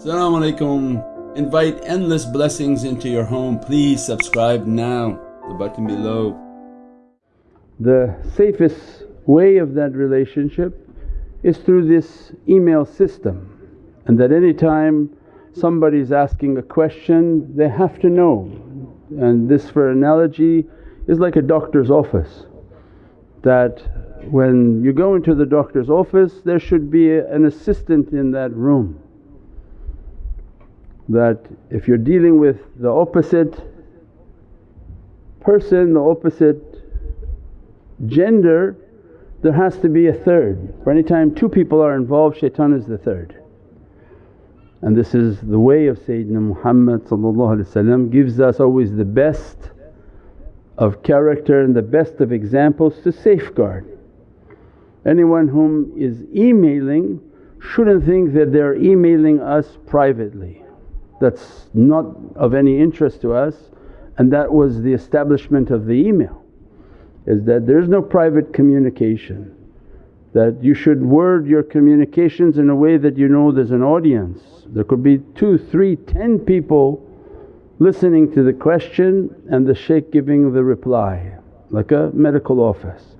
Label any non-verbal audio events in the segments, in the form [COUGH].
Assalamu alaikum. Invite endless blessings into your home. Please subscribe now, the button below. The safest way of that relationship is through this email system and that any time somebody's asking a question they have to know. And this for analogy is like a doctor's office that when you go into the doctor's office there should be an assistant in that room that if you're dealing with the opposite person, the opposite gender there has to be a third. For any time two people are involved shaitan is the third. And this is the way of Sayyidina Muhammad gives us always the best of character and the best of examples to safeguard. Anyone whom is emailing shouldn't think that they're emailing us privately. That's not of any interest to us and that was the establishment of the email is that there's no private communication. That you should word your communications in a way that you know there's an audience. There could be two, three, ten people listening to the question and the shaykh giving the reply like a medical office.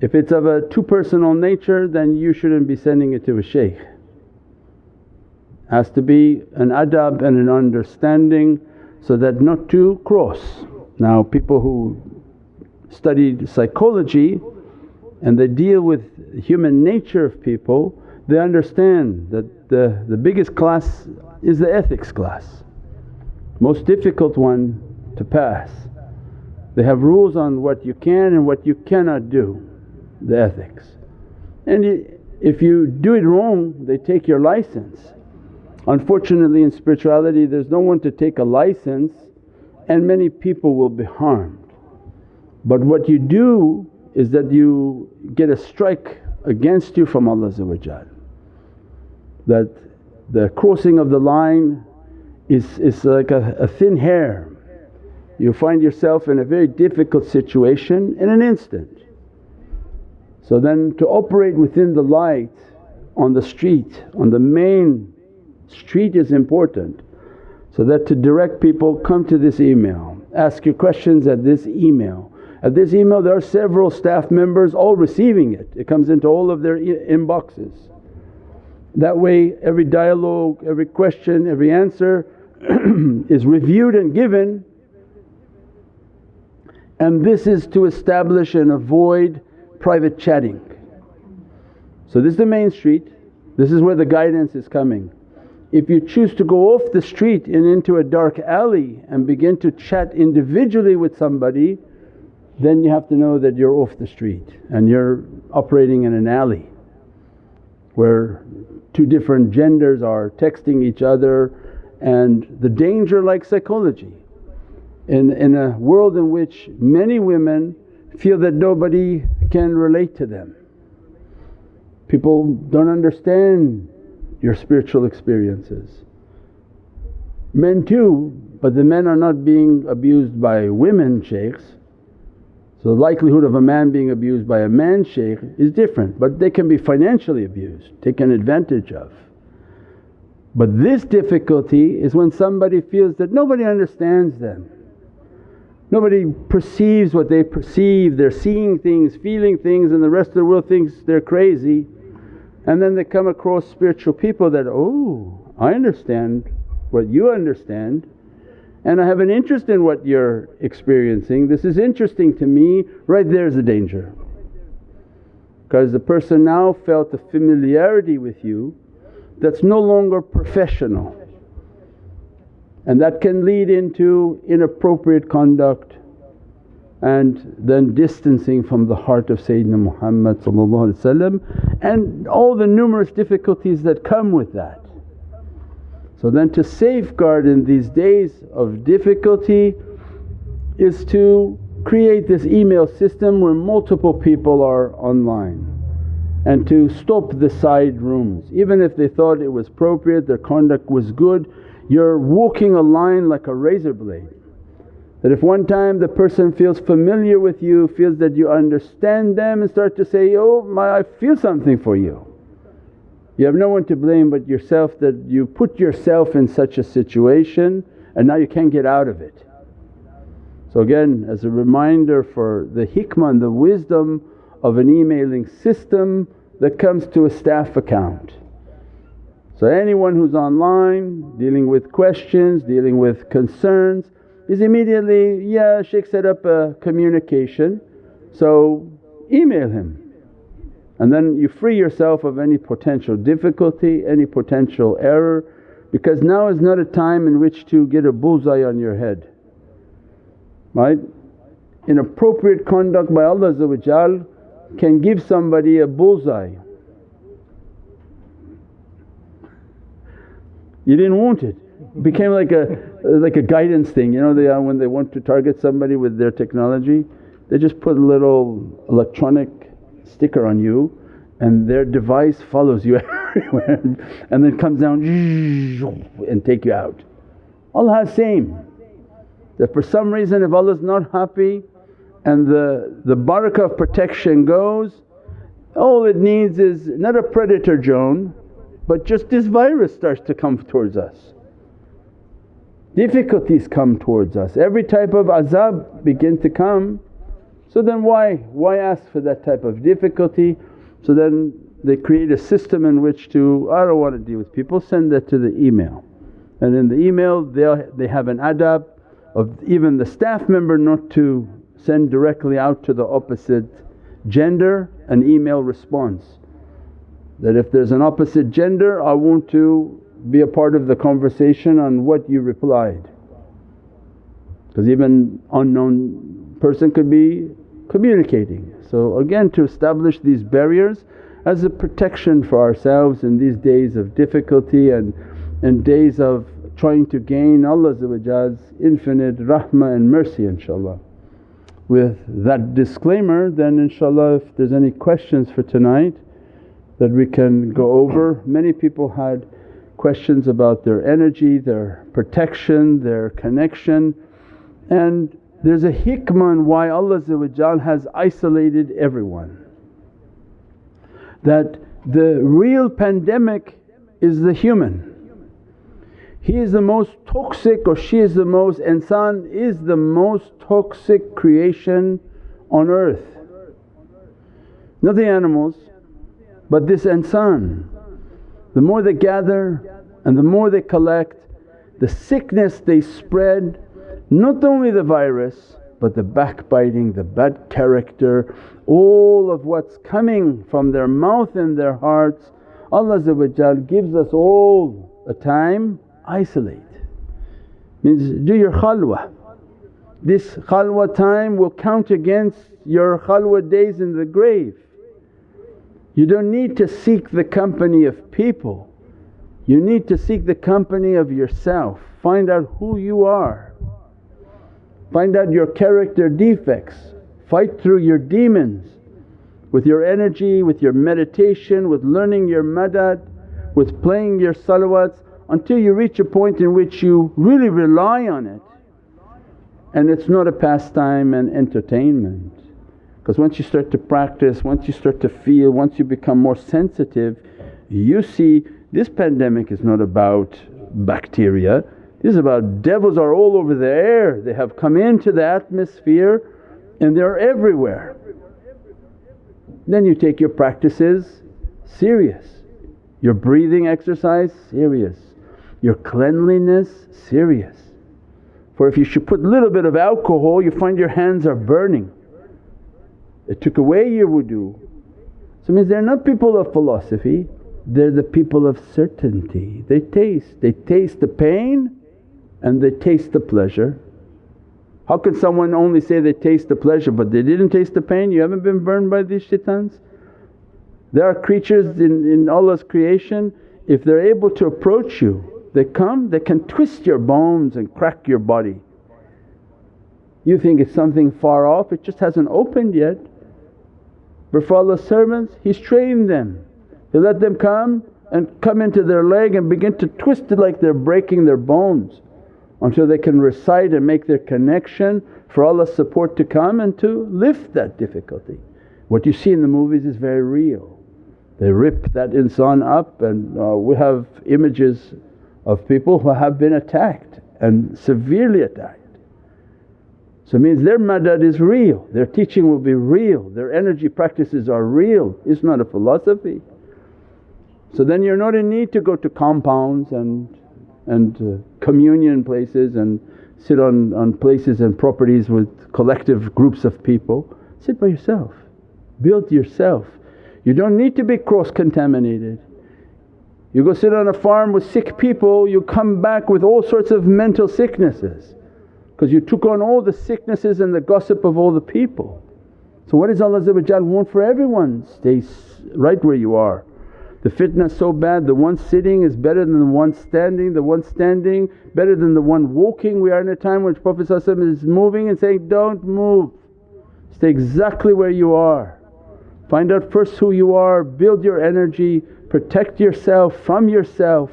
If it's of a two personal nature then you shouldn't be sending it to a shaykh. Has to be an adab and an understanding so that not to cross. Now people who studied psychology and they deal with human nature of people, they understand that the, the biggest class is the ethics class most difficult one to pass. They have rules on what you can and what you cannot do, the ethics. And if you do it wrong they take your license. Unfortunately in spirituality there's no one to take a license and many people will be harmed. But what you do is that you get a strike against you from Allah that the crossing of the line is, is like a, a thin hair. You find yourself in a very difficult situation in an instant. So then to operate within the light on the street, on the main street is important. So that to direct people come to this email, ask your questions at this email. At this email there are several staff members all receiving it, it comes into all of their inboxes. That way every dialogue, every question, every answer [CLEARS THROAT] is reviewed and given and this is to establish and avoid private chatting. So this is the main street, this is where the guidance is coming. If you choose to go off the street and into a dark alley and begin to chat individually with somebody then you have to know that you're off the street and you're operating in an alley where two different genders are texting each other and the danger like psychology. In, in a world in which many women feel that nobody can relate to them. People don't understand your spiritual experiences. Men too, but the men are not being abused by women shaykhs. So the likelihood of a man being abused by a man shaykh is different but they can be financially abused, taken advantage of. But this difficulty is when somebody feels that nobody understands them. Nobody perceives what they perceive, they're seeing things, feeling things and the rest of the world thinks they're crazy. And then they come across spiritual people that, oh I understand what you understand and I have an interest in what you're experiencing, this is interesting to me, right there's a danger. Because the person now felt a familiarity with you that's no longer professional. And that can lead into inappropriate conduct and then distancing from the heart of Sayyidina Muhammad and all the numerous difficulties that come with that. So then to safeguard in these days of difficulty is to create this email system where multiple people are online and to stop the side rooms. Even if they thought it was appropriate, their conduct was good, you're walking a line like a razor blade. That if one time the person feels familiar with you, feels that you understand them and start to say, oh my I feel something for you. You have no one to blame but yourself that you put yourself in such a situation and now you can't get out of it. So again as a reminder for the hikmah and the wisdom of an emailing system that comes to a staff account. So anyone who's online dealing with questions, dealing with concerns is immediately, yeah shaykh set up a communication so email him. And then you free yourself of any potential difficulty, any potential error because now is not a time in which to get a bullseye on your head, right? Inappropriate conduct by Allah can give somebody a bullseye. You didn't want it. Became like a like a guidance thing, you know they, uh, when they want to target somebody with their technology they just put a little electronic sticker on you and their device follows you [LAUGHS] everywhere and then comes down [LAUGHS] and take you out. Allah has same that for some reason if Allah is not happy and the, the barakah of protection goes, all it needs is not a predator drone but just this virus starts to come towards us. Difficulties come towards us, every type of azab begins to come. So then why, why ask for that type of difficulty? So then they create a system in which to, I don't want to deal with people, send that to the email. And in the email they they have an adab of even the staff member not to send directly out to the opposite gender an email response. That if there's an opposite gender I want to be a part of the conversation on what you replied. Because even unknown person could be communicating. So again to establish these barriers as a protection for ourselves in these days of difficulty and, and days of trying to gain Allah's infinite rahmah and mercy inshaAllah. With that disclaimer then inshaAllah if there's any questions for tonight that we can go over. Many people had questions about their energy, their protection, their connection and there's a hikmah why Allah has isolated everyone. That the real pandemic is the human. He is the most toxic or she is the most, insan is the most toxic creation on earth. Not the animals but this insan. The more they gather and the more they collect, the sickness they spread not only the virus but the backbiting, the bad character, all of what's coming from their mouth and their hearts, Allah gives us all a time isolate. Means do your khalwa. This khalwa time will count against your khalwa days in the grave. You don't need to seek the company of people, you need to seek the company of yourself. Find out who you are Find out your character defects, fight through your demons with your energy, with your meditation, with learning your madad, with playing your salawats until you reach a point in which you really rely on it and it's not a pastime and entertainment. Because once you start to practice, once you start to feel, once you become more sensitive you see this pandemic is not about bacteria, this is about devils are all over the air, they have come into the atmosphere and they're everywhere. Then you take your practices serious, your breathing exercise serious, your cleanliness serious. For if you should put a little bit of alcohol you find your hands are burning. It took away your wudu. So it means they're not people of philosophy, they're the people of certainty. They taste, they taste the pain and they taste the pleasure. How can someone only say they taste the pleasure but they didn't taste the pain? You haven't been burned by these shaitans? There are creatures in, in Allah's creation, if they're able to approach you, they come, they can twist your bones and crack your body. You think it's something far off, it just hasn't opened yet. But for Allah's servants He's trained them. He let them come and come into their leg and begin to twist it like they're breaking their bones until they can recite and make their connection for Allah's support to come and to lift that difficulty. What you see in the movies is very real. They rip that insan up and uh, we have images of people who have been attacked and severely attacked. So it means their madad is real, their teaching will be real, their energy practices are real, it's not a philosophy. So then you're not in need to go to compounds and, and uh, communion places and sit on, on places and properties with collective groups of people. Sit by yourself, build yourself. You don't need to be cross contaminated. You go sit on a farm with sick people, you come back with all sorts of mental sicknesses because you took on all the sicknesses and the gossip of all the people. So what does Allah want for everyone? Stay right where you are. The fitna so bad, the one sitting is better than the one standing, the one standing better than the one walking. We are in a time when Prophet is moving and saying, don't move, stay exactly where you are. Find out first who you are, build your energy, protect yourself from yourself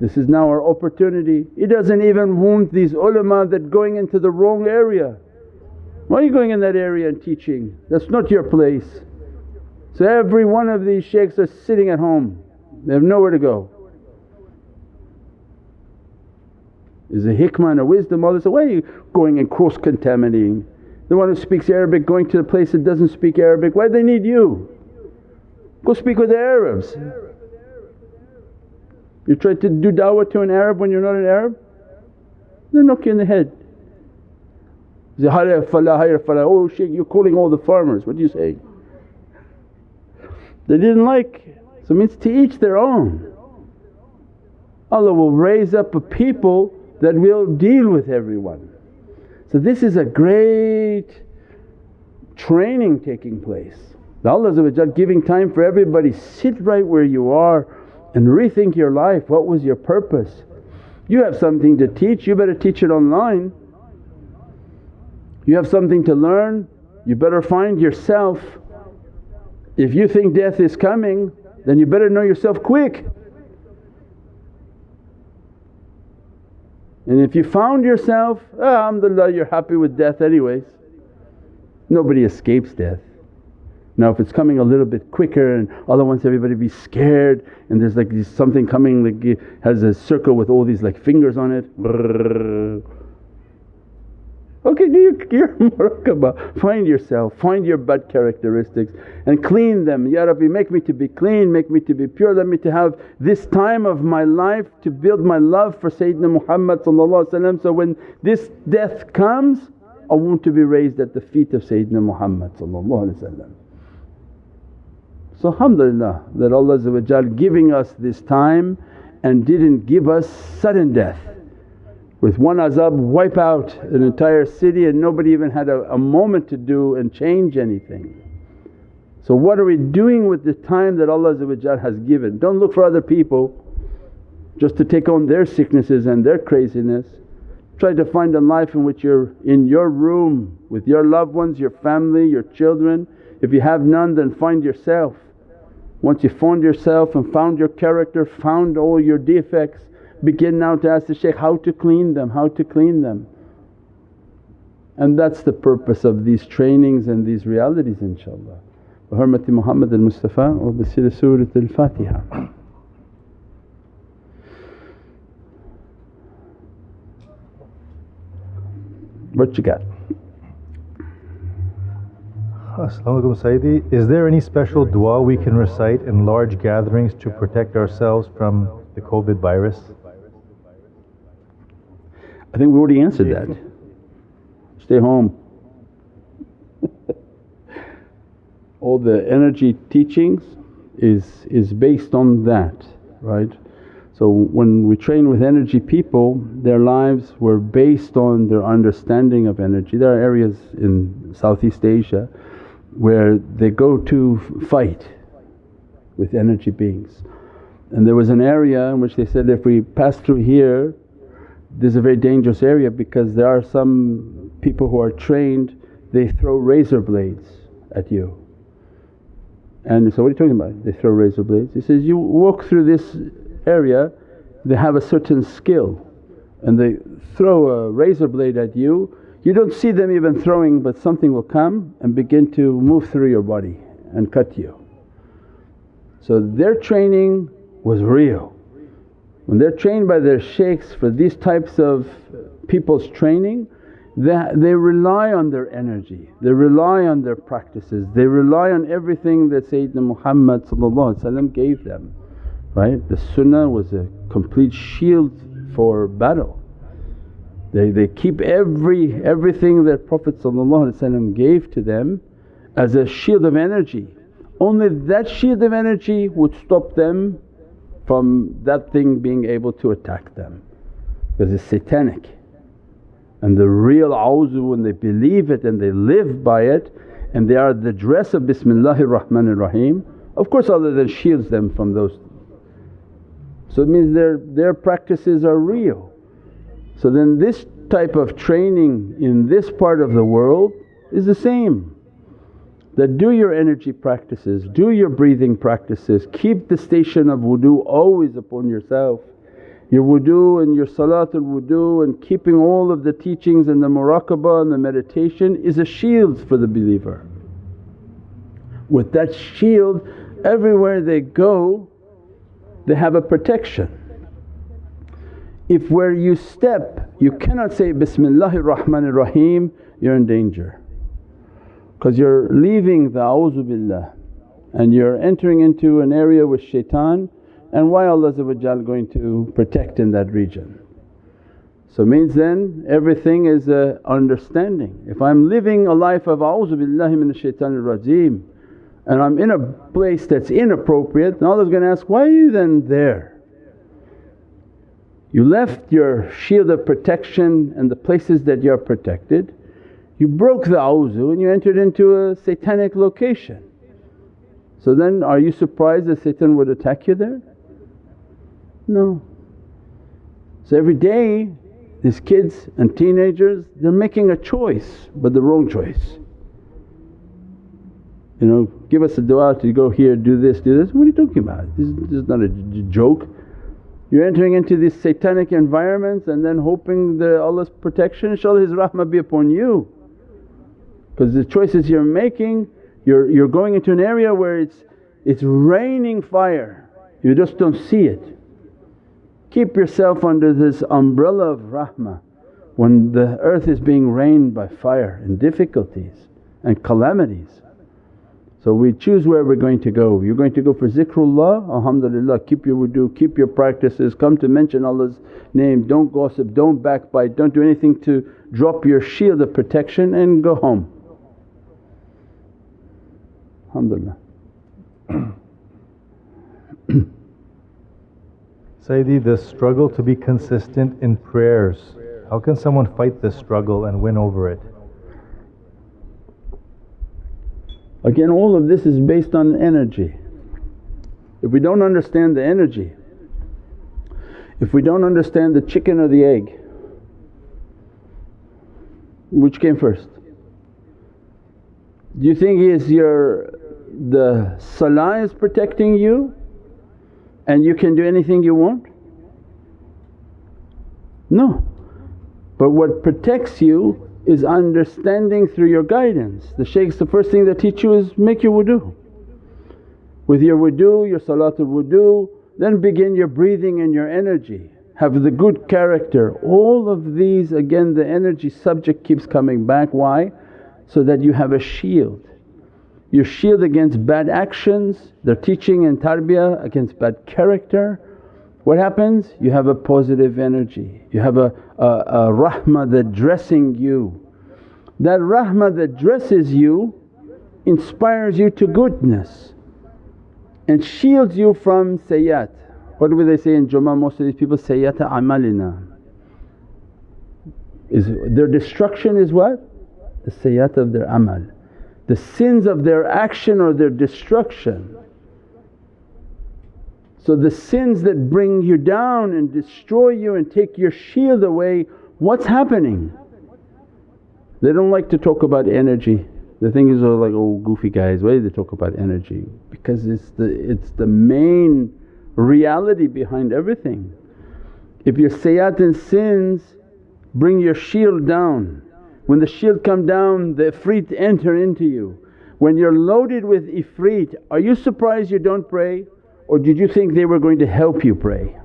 this is now our opportunity. It doesn't even wound these ulama that going into the wrong area. Why are you going in that area and teaching? That's not your place. So every one of these shaykhs are sitting at home, they have nowhere to go. Is a hikmah and a wisdom all this, why are you going and cross contaminating? The one who speaks Arabic going to a place that doesn't speak Arabic, why do they need you? Go speak with the Arabs. You try to do da'wah to an Arab when you're not an Arab, they knock you in the head. Say, hayya falah, hayya falah, oh shaykh you're calling all the farmers, what do you say? They didn't like, so it means to each their own. Allah will raise up a people that will deal with everyone. So this is a great training taking place. Allah giving time for everybody, sit right where you are and rethink your life what was your purpose. You have something to teach, you better teach it online. You have something to learn, you better find yourself. If you think death is coming then you better know yourself quick. And if you found yourself, ah, alhamdulillah you're happy with death anyways. Nobody escapes death. Now if it's coming a little bit quicker and Allah wants everybody to be scared and there's like something coming like has a circle with all these like fingers on it Okay, do your, your muraqabah, find yourself, find your bad characteristics and clean them. Ya Rabbi make me to be clean, make me to be pure, let me to have this time of my life to build my love for Sayyidina Muhammad so when this death comes I want to be raised at the feet of Sayyidina Muhammad so alhamdulillah that Allah giving us this time and didn't give us sudden death. With one azab wipe out an entire city and nobody even had a, a moment to do and change anything. So what are we doing with the time that Allah has given? Don't look for other people just to take on their sicknesses and their craziness. Try to find a life in which you're in your room with your loved ones, your family, your children. If you have none then find yourself. Once you found yourself and found your character, found all your defects, begin now to ask the shaykh how to clean them, how to clean them. And that's the purpose of these trainings and these realities inshaAllah. Muhammad al-Mustafa wa bi Surat al-Fatiha. What you got? Assalamualaikum Sayyidi. Is there any special dua we can recite in large gatherings to protect ourselves from the COVID virus? I think we already answered that. Stay home. [LAUGHS] All the energy teachings is, is based on that, right? So when we train with energy people, their lives were based on their understanding of energy. There are areas in Southeast Asia where they go to fight with energy beings. And there was an area in which they said, if we pass through here this is a very dangerous area because there are some people who are trained, they throw razor blades at you. And so, what are you talking about? They throw razor blades. He says, you walk through this area, they have a certain skill and they throw a razor blade at you you don't see them even throwing but something will come and begin to move through your body and cut you. So their training was real. When they're trained by their shaykhs for these types of people's training, they, they rely on their energy, they rely on their practices, they rely on everything that Sayyidina Muhammad gave them, right? The sunnah was a complete shield for battle. They, they keep every everything that Prophet gave to them as a shield of energy. Only that shield of energy would stop them from that thing being able to attack them because it's satanic. And the real awzu when they believe it and they live by it and they are the dress of Bismillahir Rahmanir Rahim, of course Allah then shields them from those. So it means their, their practices are real. So then this type of training in this part of the world is the same that do your energy practices, do your breathing practices, keep the station of wudu always upon yourself. Your wudu and your salatul wudu and keeping all of the teachings and the muraqabah and the meditation is a shield for the believer. With that shield everywhere they go they have a protection. If where you step you cannot say, Bismillahir Rahmanir Rahim, you're in danger because you're leaving the a'udhu billah and you're entering into an area with shaitan and why Allah going to protect in that region. So means then everything is a understanding. If I'm living a life of a'udhu billahi minash shaitanir rajeem and I'm in a place that's inappropriate then Allah's going to ask, why are you then there? You left your shield of protection and the places that you're protected you broke the awzu and you entered into a satanic location. So then are you surprised that Satan would attack you there? No. So every day these kids and teenagers they're making a choice but the wrong choice. You know, give us a dua to go here, do this, do this. What are you talking about? This, this is not a joke. You're entering into these satanic environments and then hoping that Allah's protection, inshaAllah His rahmah be upon you because the choices you're making you're, you're going into an area where it's, it's raining fire, you just don't see it. Keep yourself under this umbrella of rahmah when the earth is being rained by fire and difficulties and calamities. So we choose where we're going to go. You're going to go for zikrullah, alhamdulillah keep your wudu, keep your practices, come to mention Allah's name, don't gossip, don't backbite, don't do anything to drop your shield of protection and go home. Alhamdulillah. [COUGHS] Sayyidi, the struggle to be consistent in prayers, how can someone fight this struggle and win over it? Again all of this is based on energy. If we don't understand the energy, if we don't understand the chicken or the egg, which came first? Do you think is your the salah is protecting you and you can do anything you want? No. But what protects you is understanding through your guidance. The shaykhs the first thing they teach you is make your wudu. With your wudu, your salatul wudu, then begin your breathing and your energy. Have the good character. All of these again the energy subject keeps coming back. Why? So that you have a shield Your shield against bad actions, their teaching and tarbiyah against bad character. What happens? You have a positive energy, you have a, a, a rahmah that dressing you. That rahmah that dresses you inspires you to goodness and shields you from sayyat. What do they say in Jummah most of these people, sayyata amalina. Is their destruction is what? The sayyat of their amal the sins of their action or their destruction. So the sins that bring you down and destroy you and take your shield away, what's happening? They don't like to talk about energy. The thing is, like, oh goofy guys, why do they talk about energy? Because it's the, it's the main reality behind everything. If your sayyat and sins bring your shield down when the shield come down the ifrit enter into you. When you're loaded with ifrit, are you surprised you don't pray or did you think they were going to help you pray?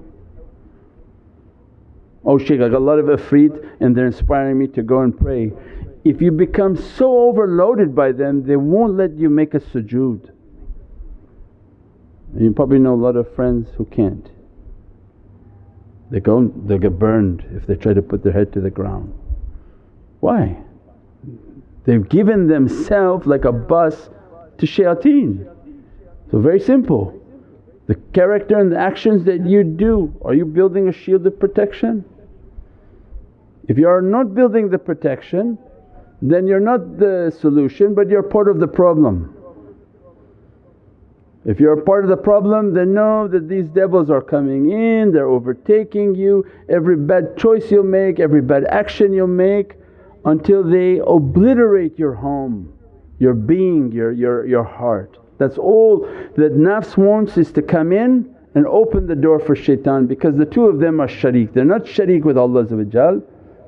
Oh shaykh I got a lot of ifrit and they're inspiring me to go and pray. If you become so overloaded by them they won't let you make a sujood. And you probably know a lot of friends who can't. They go they'll get burned if they try to put their head to the ground. Why? They've given themselves like a bus to shayateen. So very simple. The character and the actions that you do, are you building a shield of protection? If you are not building the protection then you're not the solution but you're part of the problem. If you're part of the problem then know that these devils are coming in, they're overtaking you, every bad choice you'll make, every bad action you'll make until they obliterate your home, your being, your, your, your heart. That's all that nafs wants is to come in and open the door for shaitan because the two of them are sharik. They're not sharik with Allah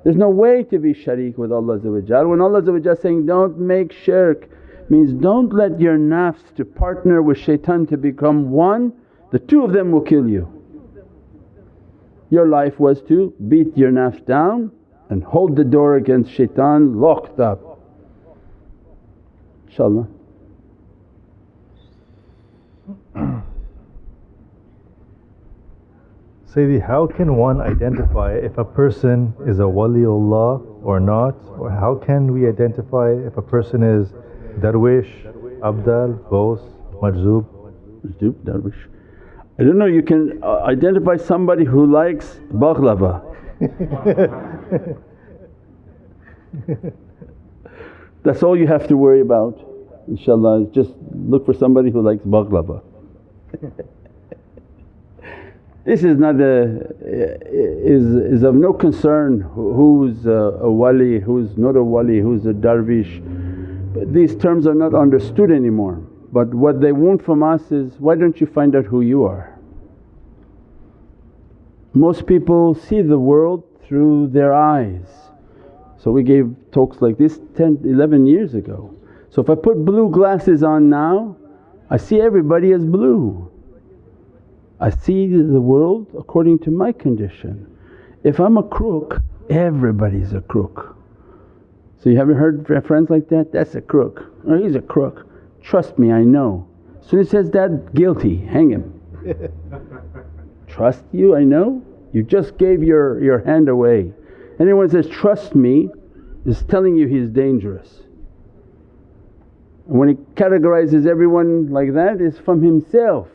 there's no way to be sharik with Allah When Allah saying, don't make shirk means don't let your nafs to partner with shaitan to become one, the two of them will kill you. Your life was to beat your nafs down and hold the door against shaitan locked up. InshaAllah. [CLEARS THROAT] Sayyidi, how can one identify if a person is a waliullah or not? Or how can we identify if a person is darwish, abdal, both, majzub? Majzub, darwish. I don't know, you can uh, identify somebody who likes baghlava. [LAUGHS] That's all you have to worry about inshaAllah just look for somebody who likes baghlava. This is not a, is, is of no concern who's a, a wali, who's not a wali, who's a darvish. But these terms are not understood anymore. But what they want from us is, why don't you find out who you are? Most people see the world through their eyes. So we gave talks like this 10, 11 years ago. So if I put blue glasses on now, I see everybody as blue. I see the world according to my condition. If I'm a crook, everybody's a crook. So you haven't heard friends like that? That's a crook, or he's a crook. Trust me, I know. Soon as he says that, guilty, hang him. [LAUGHS] trust you, I know? You just gave your, your hand away. Anyone says, trust me is telling you he's dangerous. And when he categorizes everyone like that, is from himself.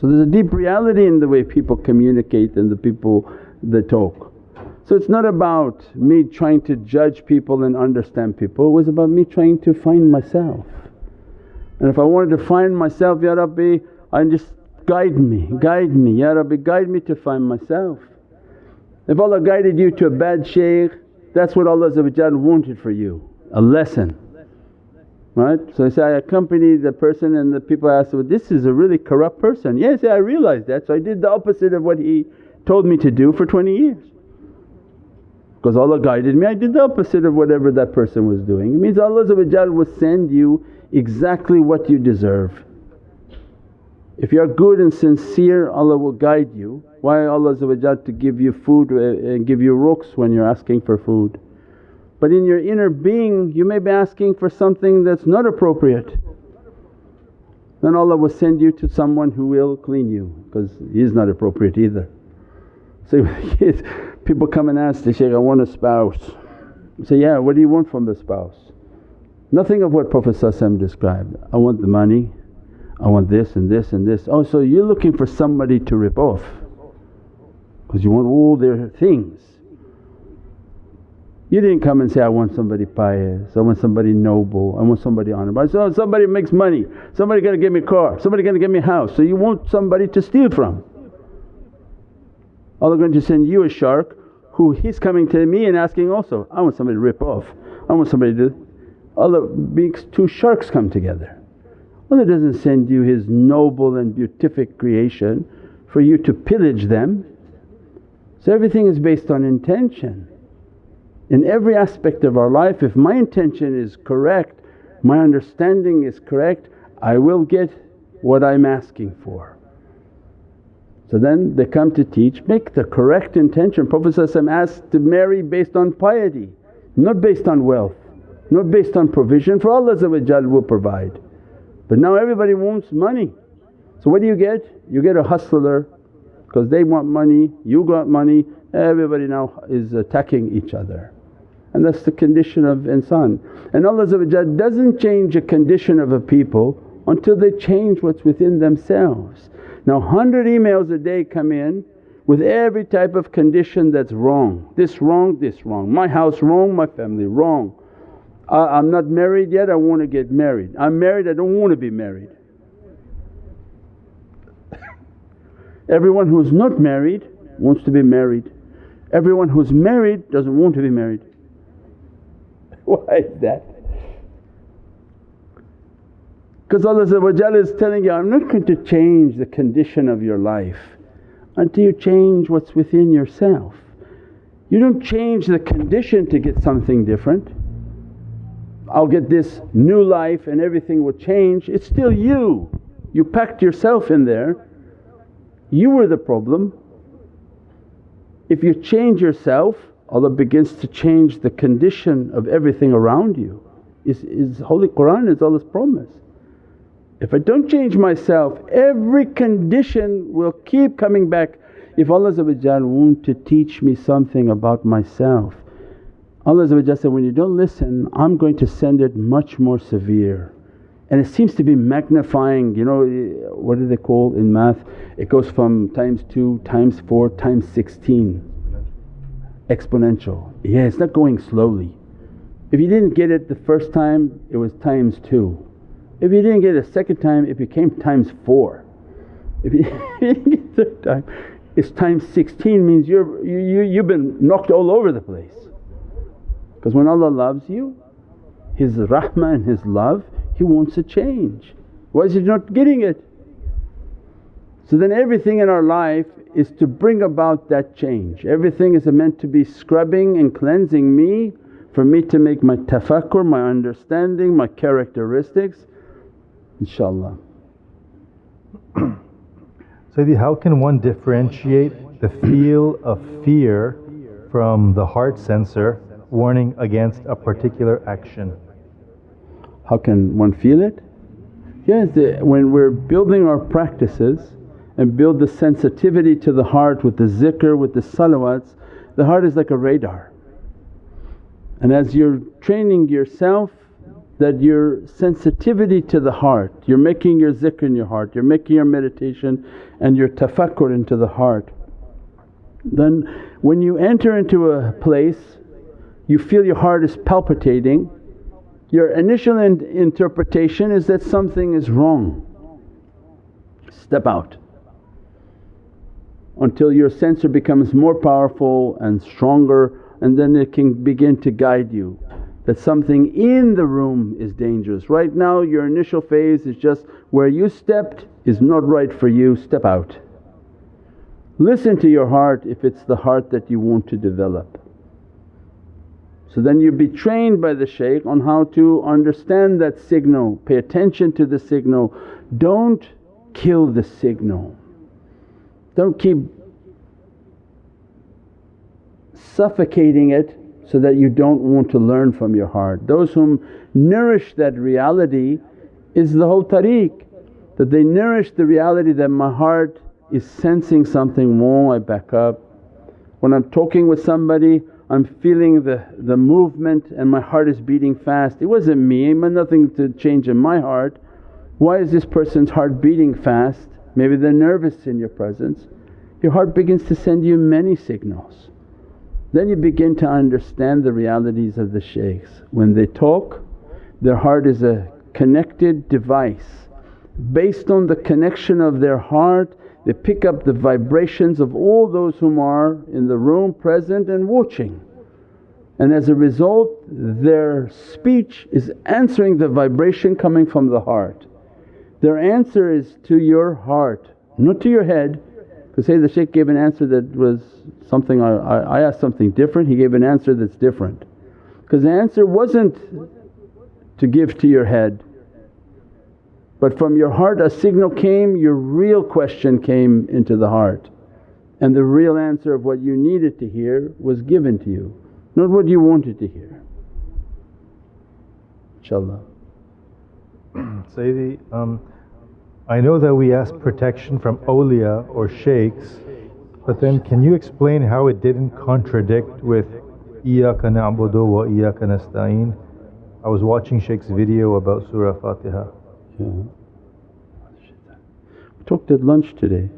So there's a deep reality in the way people communicate and the people that talk. So it's not about me trying to judge people and understand people, it was about me trying to find myself. And if I wanted to find myself, Ya Rabbi I just guide me, guide me, Ya Rabbi guide me to find myself. If Allah guided you to a bad shaykh that's what Allah wanted for you, a lesson right. So say, I accompanied the person and the people asked, well this is a really corrupt person. Yes, yeah, I realized that so I did the opposite of what he told me to do for 20 years. Because Allah guided me, I did the opposite of whatever that person was doing. It means Allah will send you exactly what you deserve. If you are good and sincere Allah will guide you. Why Allah to give you food and uh, give you rukhs when you're asking for food? But in your inner being you may be asking for something that's not appropriate. Then Allah will send you to someone who will clean you because he's not appropriate either. So [LAUGHS] people come and ask the shaykh, I want a spouse. I say, yeah what do you want from the spouse? Nothing of what Prophet described, I want the money, I want this and this and this. Oh so you're looking for somebody to rip off because you want all their things. You didn't come and say, I want somebody pious, I want somebody noble, I want somebody honorable. I said, oh, somebody makes money, somebody gonna give me a car, somebody gonna give me a house. So you want somebody to steal from. Allah going to send you a shark who he's coming to me and asking also, I want somebody to rip off, I want somebody to… Allah makes two sharks come together. Allah doesn't send you His noble and beatific creation for you to pillage them. So everything is based on intention. In every aspect of our life if my intention is correct, my understanding is correct, I will get what I'm asking for. So then they come to teach, make the correct intention. Prophet asked to marry based on piety, not based on wealth, not based on provision for Allah will provide. But now everybody wants money. So what do you get? You get a hustler because they want money, you got money, everybody now is attacking each other. And that's the condition of insan. And Allah doesn't change a condition of a people until they change what's within themselves. Now 100 emails a day come in with every type of condition that's wrong, this wrong, this wrong, my house wrong, my family wrong. I, am not married yet, I want to get married. I'm married, I don't want to be married. Everyone who's not married wants to be married. Everyone who's married doesn't want to be married. [LAUGHS] Why is that? Because Allah is telling you, I'm not going to change the condition of your life until you change what's within yourself. You don't change the condition to get something different. I'll get this new life and everything will change. It's still you. You packed yourself in there, you were the problem. If you change yourself, Allah begins to change the condition of everything around you. Is, is Holy Qur'an is Allah's promise. If I don't change myself every condition will keep coming back. If Allah want to teach me something about myself, Allah said, when you don't listen I'm going to send it much more severe. And it seems to be magnifying, you know what do they call in math? It goes from times 2, times 4, times 16 exponential. Yeah, it's not going slowly. If you didn't get it the first time it was times 2 if you didn't get it a second time it became times 4. If you [LAUGHS] didn't get it third time it's times 16 means you're, you, you, you've been knocked all over the place. Because when Allah loves you His rahmah and His love He wants a change. Why is He not getting it? So then everything in our life is to bring about that change. Everything is meant to be scrubbing and cleansing me for me to make my tafakkur, my understanding, my characteristics inshaAllah. [COUGHS] Sayyidi, how can one differentiate the feel of fear from the heart sensor warning against a particular action? How can one feel it? Yes, the, when we're building our practices and build the sensitivity to the heart with the zikr, with the salawats, the heart is like a radar. And as you're training yourself that your sensitivity to the heart, you're making your zikr in your heart, you're making your meditation and your tafakkur into the heart. Then when you enter into a place you feel your heart is palpitating, your initial in interpretation is that something is wrong. Step out until your sensor becomes more powerful and stronger and then it can begin to guide you that something in the room is dangerous. Right now your initial phase is just where you stepped is not right for you, step out. Listen to your heart if it's the heart that you want to develop. So then you be trained by the shaykh on how to understand that signal, pay attention to the signal. Don't kill the signal. Don't keep suffocating it so that you don't want to learn from your heart. Those whom nourish that reality is the whole tariq that they nourish the reality that my heart is sensing something wrong, I back up. When I'm talking with somebody I'm feeling the, the movement and my heart is beating fast. It wasn't me, nothing to change in my heart. Why is this person's heart beating fast? Maybe they're nervous in your presence. Your heart begins to send you many signals. Then you begin to understand the realities of the shaykhs. When they talk their heart is a connected device. Based on the connection of their heart they pick up the vibrations of all those whom are in the room present and watching. And as a result their speech is answering the vibration coming from the heart. Their answer is to your heart, not to your head Because say the shaykh gave an answer that was something I, I asked something different, he gave an answer that's different. Because the answer wasn't to give to your head but from your heart a signal came, your real question came into the heart and the real answer of what you needed to hear was given to you, not what you wanted to hear. InshaAllah. [CLEARS THROAT] Sayyidi, um, I know that we ask protection from awliya or shaykhs, but then can you explain how it didn't contradict with Iyaka na'budu wa iyaka nasta'een? I was watching Shaykh's video about Surah Fatiha. Yeah. We talked at lunch today.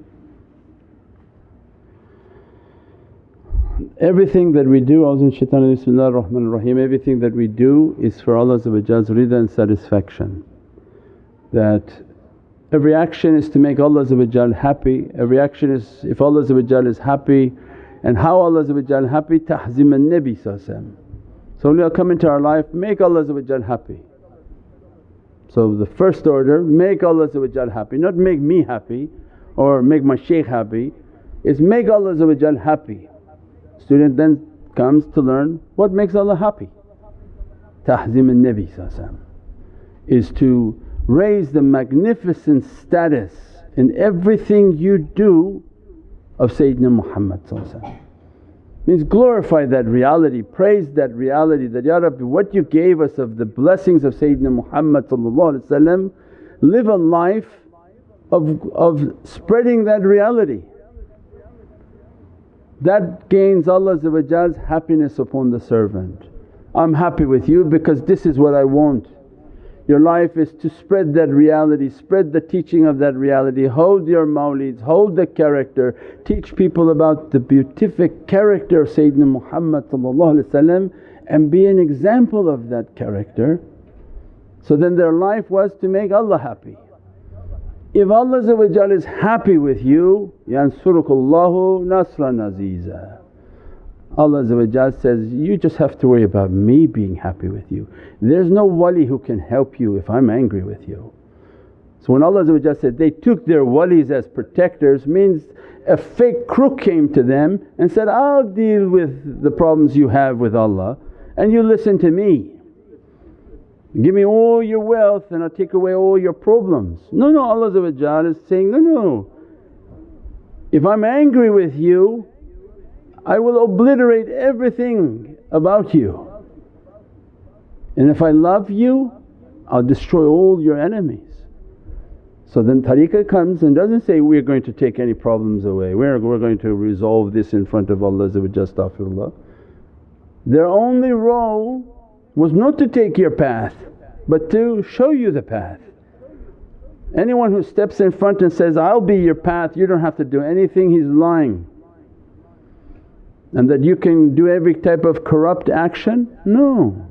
Everything that we do, Auzu shaitan Bismillah ar-Rahman rahim everything that we do is for Allah's rida and satisfaction. That every action is to make Allah happy, every action is if Allah is happy and how Allah happy ta'zeem al-Nabi So when come into our life make Allah happy. So the first order make Allah happy, not make me happy or make my shaykh happy, is make Allah happy. Student then comes to learn what makes Allah happy. Ta'zeem al-Nabi is to raise the magnificent status in everything you do of Sayyidina Muhammad means glorify that reality, praise that reality that, Ya Rabbi what you gave us of the blessings of Sayyidina Muhammad live a life of, of spreading that reality. That gains Allah's happiness upon the servant. I'm happy with you because this is what I want. Your life is to spread that reality, spread the teaching of that reality, hold your mawlids, hold the character, teach people about the beatific character of Sayyidina Muhammad and be an example of that character. So then their life was to make Allah happy. If Allah is happy with you, yansurukullahu nasran aziza. Allah says, you just have to worry about me being happy with you. There's no wali who can help you if I'm angry with you. So when Allah said, they took their walis as protectors means a fake crook came to them and said, I'll deal with the problems you have with Allah and you listen to me. Give me all your wealth and I'll take away all your problems. No, no Allah is saying, no, no. If I'm angry with you I will obliterate everything about you. And if I love you, I'll destroy all your enemies. So then tariqah comes and doesn't say, we're going to take any problems away, we're, we're going to resolve this in front of Allah astaghfirullah. Their only role was not to take your path but to show you the path. Anyone who steps in front and says, I'll be your path, you don't have to do anything, he's lying and that you can do every type of corrupt action? No.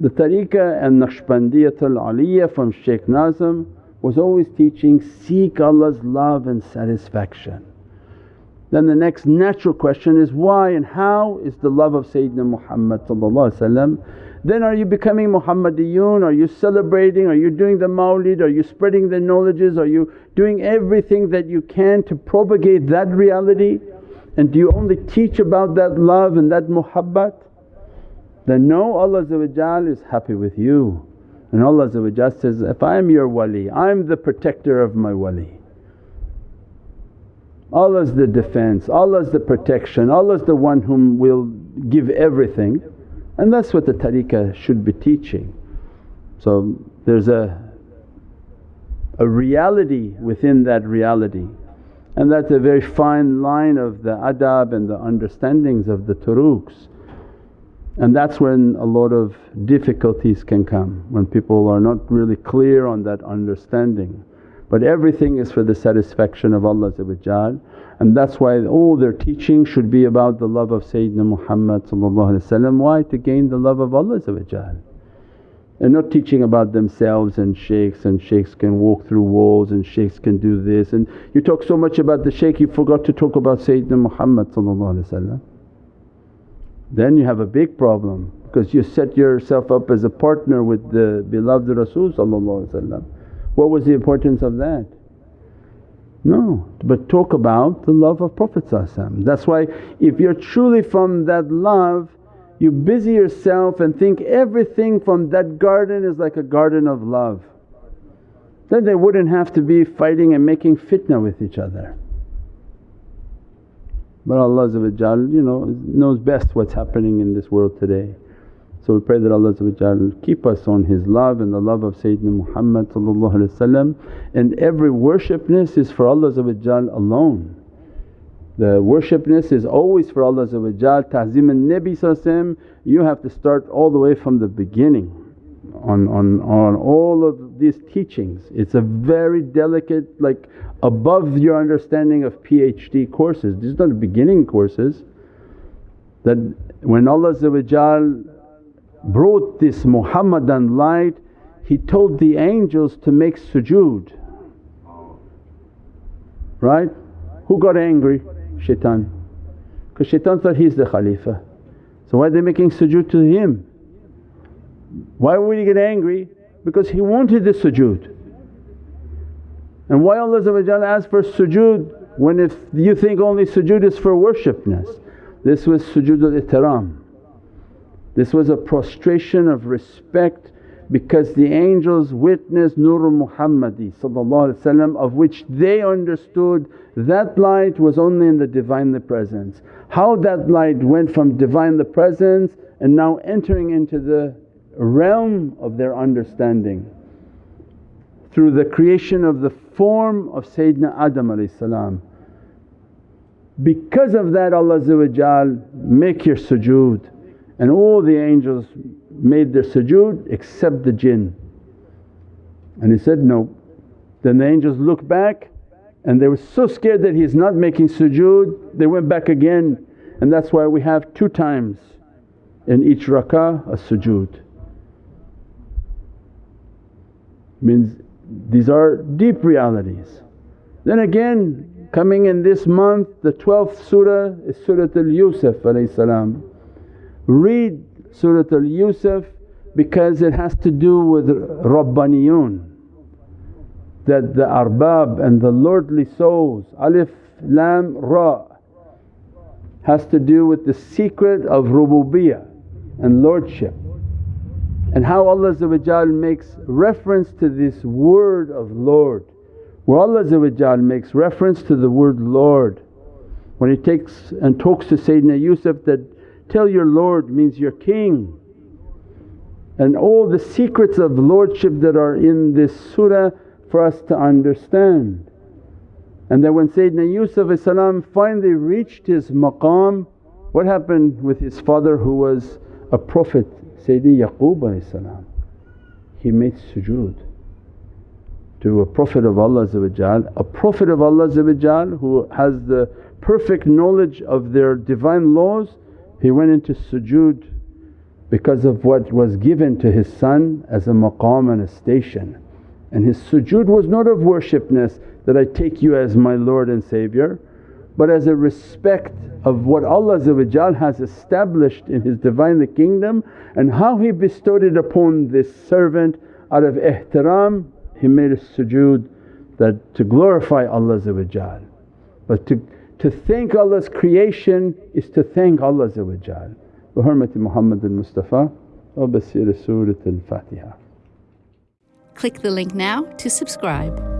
The tariqah and Naqshbandiyatul Aliyah from Shaykh Nazim was always teaching, seek Allah's love and satisfaction. Then the next natural question is why and how is the love of Sayyidina Muhammad then are you becoming Muhammadiyun? Are you celebrating? Are you doing the mawlid? Are you spreading the knowledges? Are you doing everything that you can to propagate that reality? And do you only teach about that love and that muhabbat? Then know Allah is happy with you. And Allah says, if I am your wali, I'm the protector of my wali. Allah's the defense, Allah's the protection, Allah's the one whom will give everything and that's what the tariqah should be teaching. So there's a, a reality within that reality and that's a very fine line of the adab and the understandings of the turuqs. And that's when a lot of difficulties can come, when people are not really clear on that understanding. But everything is for the satisfaction of Allah and that's why all their teaching should be about the love of Sayyidina Muhammad Why? To gain the love of Allah and not teaching about themselves and shaykhs and shaykhs can walk through walls and shaykhs can do this. And you talk so much about the shaykh you forgot to talk about Sayyidina Muhammad then you have a big problem because you set yourself up as a partner with the beloved Rasul What was the importance of that? No, but talk about the love of Prophet That's why if you're truly from that love you busy yourself and think everything from that garden is like a garden of love. Then they wouldn't have to be fighting and making fitna with each other. But Allah you know knows best what's happening in this world today. So we pray that Allah keep us on His love and the love of Sayyidina Muhammad and every worshipness is for Allah alone. The worshipness is always for Allah Ta'zeem al-Nabi you have to start all the way from the beginning on, on, on all of these teachings. It's a very delicate like above your understanding of PhD courses. These are not beginning courses that when Allah brought this Muhammadan light He told the angels to make sujood, right? Who got angry? Shaitan because shaitan thought he's the Khalifa. So why are they making sujood to him? Why would he get angry? Because he wanted the sujood. And why Allah asked for sujood when if you think only sujood is for worshipness. This was sujood al-ihtiram. This was a prostration of respect because the angels witnessed Nurul Muhammadi of which they understood that light was only in the Divinely Presence. How that light went from Divinely Presence and now entering into the realm of their understanding through the creation of the form of Sayyidina Adam Because of that Allah make your sujood and all the angels made their sujood except the jinn. And he said, no. Then the angels looked back and they were so scared that he's not making sujood, they went back again and that's why we have two times in each rakah a sujood. Means these are deep realities. Then again coming in this month the 12th surah is Surat al-Yusuf Read Surat al-Yusuf because it has to do with Rabbaniyun. That the arbab and the lordly souls, alif, lam, ra has to do with the secret of rububiyyah and lordship. And how Allah makes reference to this word of Lord. Where Allah makes reference to the word Lord. When He takes and talks to Sayyidina Yusuf that, tell your Lord means your King and all the secrets of lordship that are in this surah for us to understand. And then when Sayyidina Yusuf finally reached his maqam, what happened with his father who was a prophet Sayyidina Yaqub he made sujood to a Prophet of Allah a Prophet of Allah who has the perfect knowledge of their divine laws he went into sujood because of what was given to his son as a maqam and a station. And his sujood was not of worshipness that I take you as my Lord and Saviour but as a respect of what Allah has established in His Divinely Kingdom and how He bestowed it upon this servant out of ihtiram He made a sujood that to glorify Allah but to, to thank Allah's creation is to thank Allah بحرمة محمد المصطفى وبسير سورة الفاتحة Click the link now to subscribe.